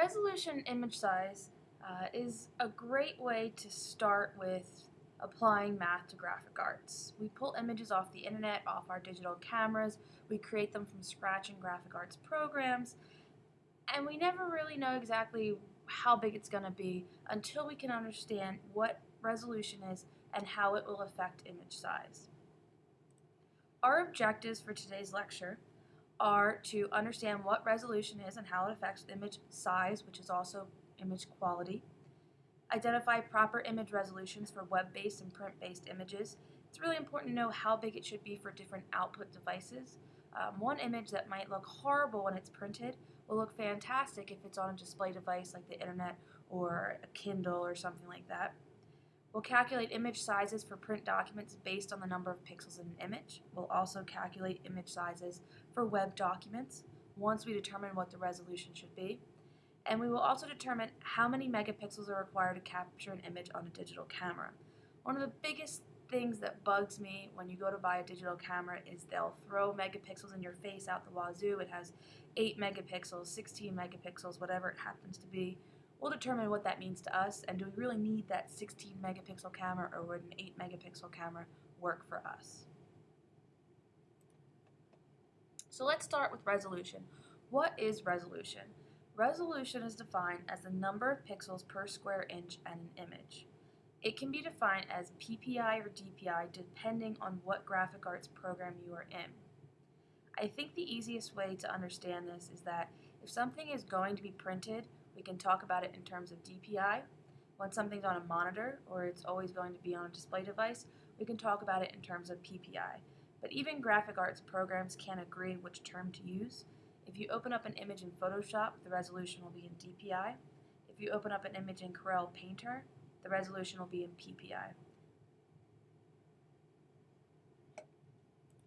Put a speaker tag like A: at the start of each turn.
A: Resolution image size uh, is a great way to start with applying math to graphic arts. We pull images off the internet, off our digital cameras, we create them from scratch in graphic arts programs, and we never really know exactly how big it's going to be until we can understand what resolution is and how it will affect image size. Our objectives for today's lecture are to understand what resolution is and how it affects image size, which is also image quality, identify proper image resolutions for web-based and print-based images. It's really important to know how big it should be for different output devices. Um, one image that might look horrible when it's printed will look fantastic if it's on a display device like the internet or a Kindle or something like that. We'll calculate image sizes for print documents based on the number of pixels in an image. We'll also calculate image sizes for web documents once we determine what the resolution should be. And we will also determine how many megapixels are required to capture an image on a digital camera. One of the biggest things that bugs me when you go to buy a digital camera is they'll throw megapixels in your face out the wazoo. It has 8 megapixels, 16 megapixels, whatever it happens to be. We'll determine what that means to us and do we really need that 16 megapixel camera or would an 8 megapixel camera work for us. So let's start with resolution. What is resolution? Resolution is defined as the number of pixels per square inch in an image. It can be defined as PPI or DPI depending on what graphic arts program you are in. I think the easiest way to understand this is that if something is going to be printed we can talk about it in terms of DPI. When something's on a monitor or it's always going to be on a display device, we can talk about it in terms of PPI. But even graphic arts programs can't agree which term to use. If you open up an image in Photoshop, the resolution will be in DPI. If you open up an image in Corel Painter, the resolution will be in PPI.